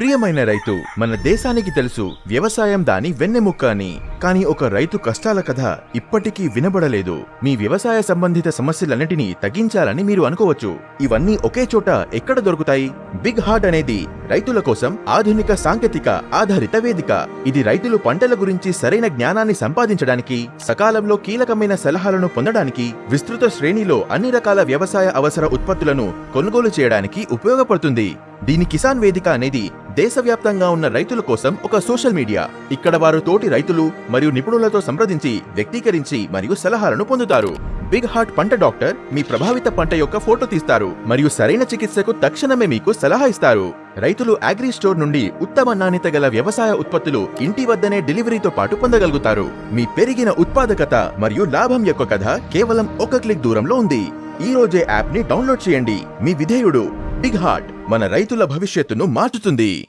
ప్రియమైన రైతు మన దేశానికి తెలుసు వ్యవసాయం దాని వెన్నెముక్క అని. కానీ ఒక రైతు కష్టాల కథ ఇప్పటికీ వినబడలేదు. మీ వ్యవసాయ సంబంధిత సమస్యలన్నిటినీ తగ్గించాలని మీరు అనుకోవచ్చు. ఇవన్నీ ఒకే చోట ఎక్కడ దొరుకుతాయి? బిగ్ హార్ట్ అనేది రైతుల కోసం ఆధునిక సాంకేతిక ఆధారిత వేదిక. ఇది రైతులు పంటల గురించి సరైన జ్ఞానాన్ని సంపాదించడానికి సకాలంలో కీలకమైన సలహాలను పొందడానికి విస్తృత శ్రేణిలో అన్ని రకాల వ్యవసాయ అవసర ఉత్పత్తులను కొనుగోలు చేయడానికి ఉపయోగపడుతుంది. దీని కిసాన్ వేదిక అనేది దేశవ్యాప్తంగా ఉన్న రైతుల కోసం ఒక సోషల్ మీడియా. ఇక్కడ వారు తోటి రైతులు మరియు నిపుణులతో సంప్రదించి వ్యక్తీకరించి మరియు సలహాలను పొందుతారు. బిగ్ హార్ట్ పంట డాక్టర్ మీ ప్రభావిత పంట యొక్క ఫోటో తీస్తారు మరియు సరైన చికిత్సకు తక్షణమే మీకు సలహా ఇస్తారు. రైతులు అగ్రి స్టోర్ నుండి ఉత్తమ నాణ్యత గల వ్యవసాయ ఉత్పత్తులు ఇంటి వద్దనే డెలివరీతో పాటు పొందగలుగుతారు. మీ పెరిగిన ఉత్పాదకత మరియు లాభం యొక్క కథ కేవలం ఒక క్లిక్ దూరంలో ఉంది. ఈ రోజే యాప్ని డౌన్లోడ్ చేయండి. మీ విధేయుడు బిగ్ హార్ట్ మన రైతుల భవిష్యత్తును మార్చుతుంది.